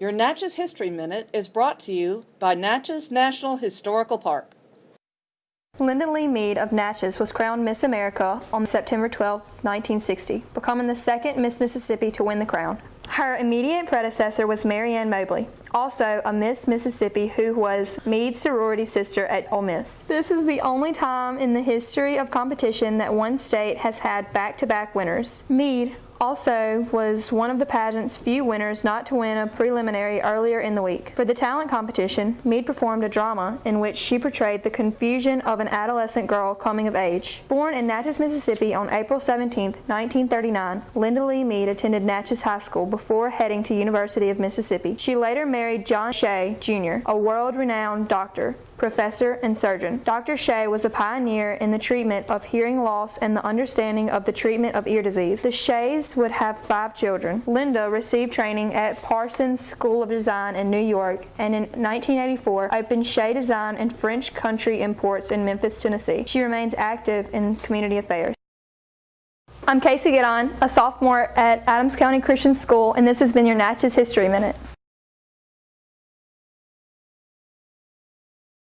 Your Natchez History Minute is brought to you by Natchez National Historical Park. Linda Lee Mead of Natchez was crowned Miss America on September 12, 1960, becoming the second Miss Mississippi to win the crown. Her immediate predecessor was Mary Ann Mobley, also a Miss Mississippi who was Mead's sorority sister at Ole Miss. This is the only time in the history of competition that one state has had back-to-back -back winners. Mead also was one of the pageant's few winners not to win a preliminary earlier in the week. For the talent competition, Mead performed a drama in which she portrayed the confusion of an adolescent girl coming of age. Born in Natchez, Mississippi on April 17, 1939, Linda Lee Mead attended Natchez High School before heading to University of Mississippi. She later married John Shea, Jr., a world-renowned doctor professor, and surgeon. Dr. Shea was a pioneer in the treatment of hearing loss and the understanding of the treatment of ear disease. The Sheas would have five children. Linda received training at Parsons School of Design in New York and in 1984 opened Shea Design and French Country Imports in Memphis, Tennessee. She remains active in community affairs. I'm Casey Giddon, a sophomore at Adams County Christian School, and this has been your Natchez History Minute.